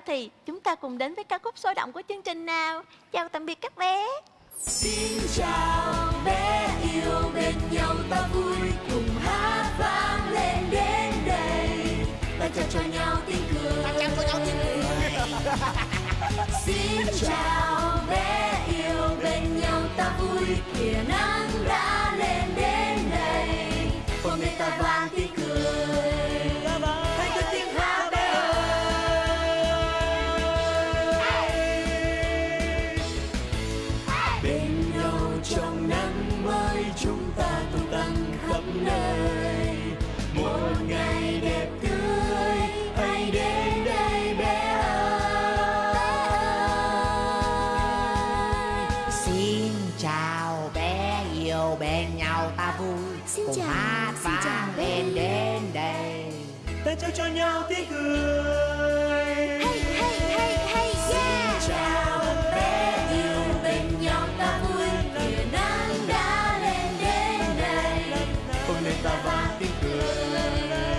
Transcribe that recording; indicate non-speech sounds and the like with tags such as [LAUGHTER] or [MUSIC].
giờ thì chúng ta cùng đến với ca khúc sôi động của chương trình nào. Chào tạm biệt các bé. Xin chào bé yêu bên nhau ta vui cùng hát vang lên đến đây ta trao cho nhau tiếng cười ta trao cho nhau tiếng cười [LAUGHS] Xin chào bé yêu bên nhau ta vui kìa nắng đã lên đến đây hôm nay ta vang tiếng cười chúng ta tung tăng khắp nơi. Một ngày đẹp tươi hãy đến đây bé ơi. Xin chào bé yêu bên nhau ta vui. Xin Cùng chào, hát xin chào vang lên yêu. đến đây. Ta trao cho nhau tiếng cười nothing good.